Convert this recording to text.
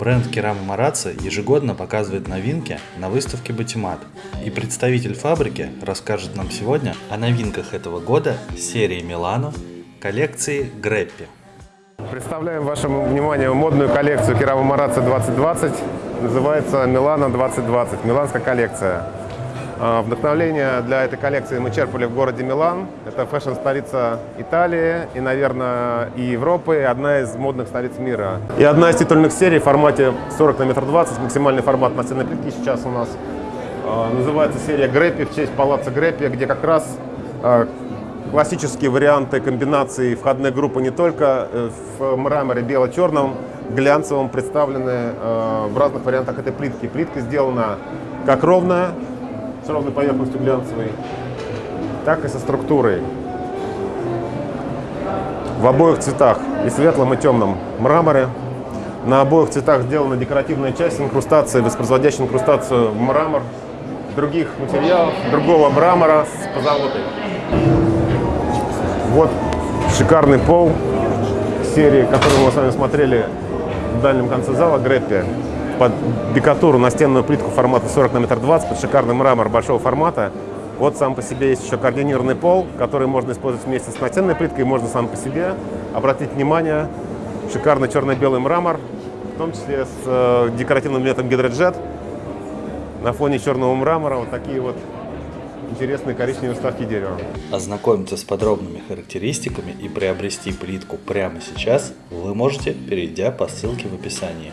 Бренд Керама Марацци ежегодно показывает новинки на выставке Батимат. И представитель фабрики расскажет нам сегодня о новинках этого года серии Милано коллекции Греппи. Представляем вашему вниманию модную коллекцию Керама Марацци 2020. Называется Милано 2020, миланская коллекция. А, вдохновление для этой коллекции мы черпали в городе Милан. Это фэшн-столица Италии и, наверное, и Европы, и одна из модных столиц мира. И одна из титульных серий в формате 40 на метр 20, максимальный формат настенной плитки сейчас у нас. А, называется серия Греппи в честь палаца Греппи, где как раз а, классические варианты комбинации входной группы не только э, в мраморе бело-черном, глянцевом представлены в разных вариантах этой плитки. Плитка сделана как ровная, ровной поверхностью глянцевой, так и со структурой. В обоих цветах, и светлом, и темном мраморе. На обоих цветах сделана декоративная часть инкрустации, воспроизводящая инкрустацию в мрамор других материалов, другого мрамора с позолотой. Вот шикарный пол серии, которую мы с вами смотрели в дальнем конце зала, Греппи под бекатуру настенную плитку формата 40 на метр 20, под шикарный мрамор большого формата. Вот сам по себе есть еще координированный пол, который можно использовать вместе с настенной плиткой, можно сам по себе. Обратить внимание, шикарный черно-белый мрамор, в том числе с э, декоративным элементом гидроджет. На фоне черного мрамора вот такие вот интересные коричневые вставки дерева. Ознакомиться с подробными характеристиками и приобрести плитку прямо сейчас вы можете, перейдя по ссылке в описании.